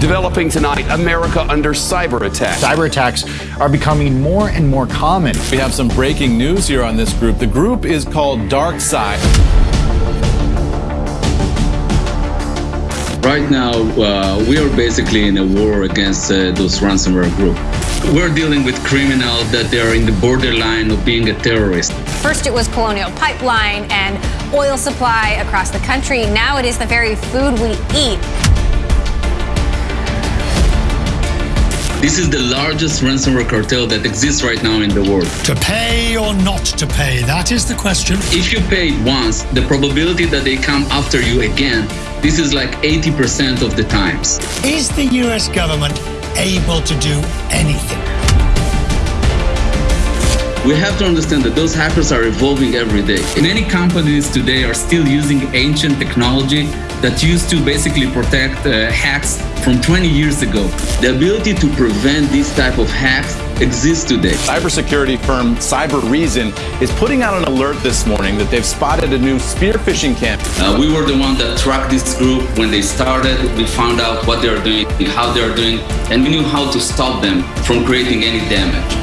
Developing tonight, America under cyber attack. Cyber attacks are becoming more and more common. We have some breaking news here on this group. The group is called Dark Side. Right now, uh, we are basically in a war against uh, those ransomware group. We're dealing with criminals that they are in the borderline of being a terrorist. First, it was Colonial Pipeline and oil supply across the country. Now it is the very food we eat. This is the largest ransomware cartel that exists right now in the world. To pay or not to pay? That is the question. If you pay once, the probability that they come after you again, this is like 80% of the times. Is the US government able to do anything? We have to understand that those hackers are evolving every day. Many companies today are still using ancient technology that used to basically protect uh, hacks from 20 years ago. The ability to prevent these type of hacks exists today. Cybersecurity firm Cybereason is putting out an alert this morning that they've spotted a new spear phishing camp. Uh, we were the one that tracked this group when they started. We found out what they are doing, how they are doing, and we knew how to stop them from creating any damage.